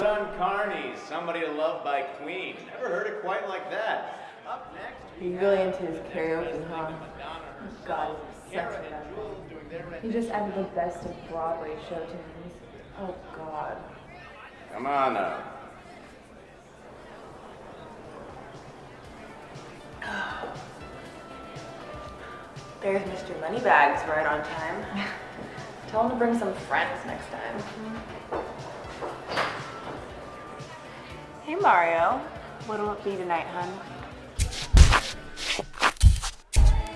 done, Carney. Somebody to love by Queen. Never heard it quite like that. Up next, He's really into his karaoke, huh? God, he's such a mess. He just added the best of Broadway show to tunes. Oh God. Come on now. There's Mr. Moneybags right on time. Tell him to bring some friends next time. Mm-hmm. Hey Mario, what'll it be tonight, hun?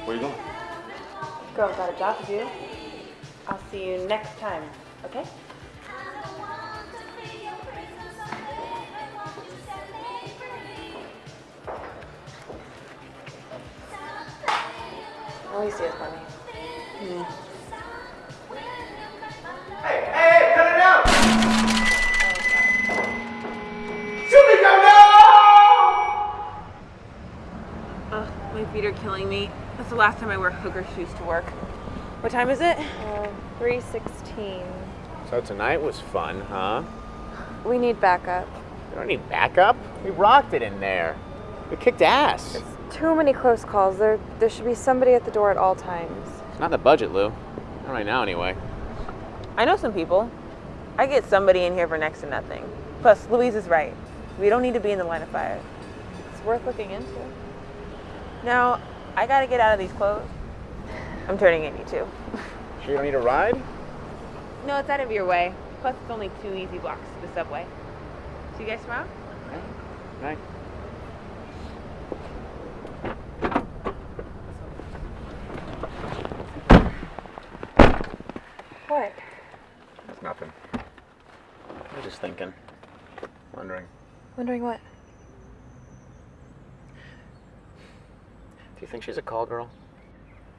Where you going? Girl, got a job to do. I'll see you next time, okay? At least he has money. Hey, Ugh, my feet are killing me. That's the last time I wear hooker shoes to work. What time is it? Uh, 316. So tonight was fun, huh? We need backup. You don't need backup. We rocked it in there. We kicked ass. Too many close calls. There, there should be somebody at the door at all times. It's not the budget, Lou. Not right now, anyway. I know some people. I get somebody in here for next to nothing. Plus, Louise is right. We don't need to be in the line of fire. It's worth looking into. Now, I gotta get out of these clothes. I'm turning in you too. Sure you don't need a ride? No, it's out of your way. Plus, it's only two easy blocks to the subway. See you guys tomorrow? Right. What? It's nothing. I was just thinking. Wondering. Wondering what? You think she's a call girl?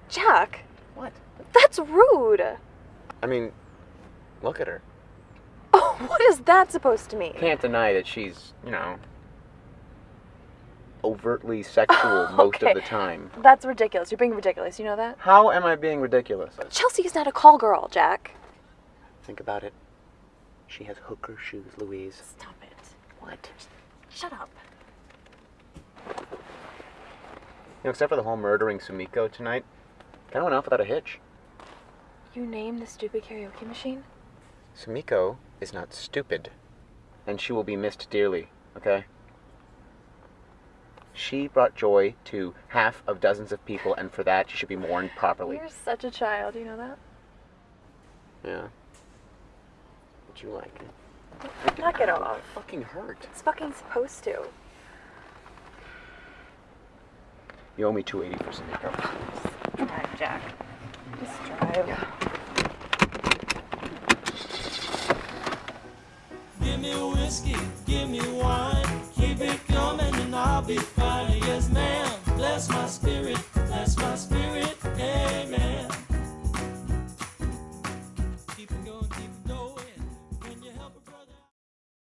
Jack! What? That's rude! I mean, look at her. Oh, what is that supposed to mean? Can't deny that she's, you know, overtly sexual most Okay. of the time. That's ridiculous. You're being ridiculous. You know that? How am I being ridiculous? Chelsea is not a call girl, Jack. Think about it. She has hooker shoes, Louise. Stop it. What? Shut up. You know, except for the whole murdering Sumiko tonight, kind of went off without a hitch. You named the stupid karaoke machine? Sumiko is not stupid, and she will be missed dearly, okay? She brought joy to half of dozens of people, and for that, she should be mourned properly. You're such a child. You know that? Yeah. Would you like it? Knock it off. Fucking hurt. It's fucking supposed to. You owe me 280 for Sumiko. Alright, Jack. Just drive. Give me whiskey, give me wine, keep it coming and I'll be fine.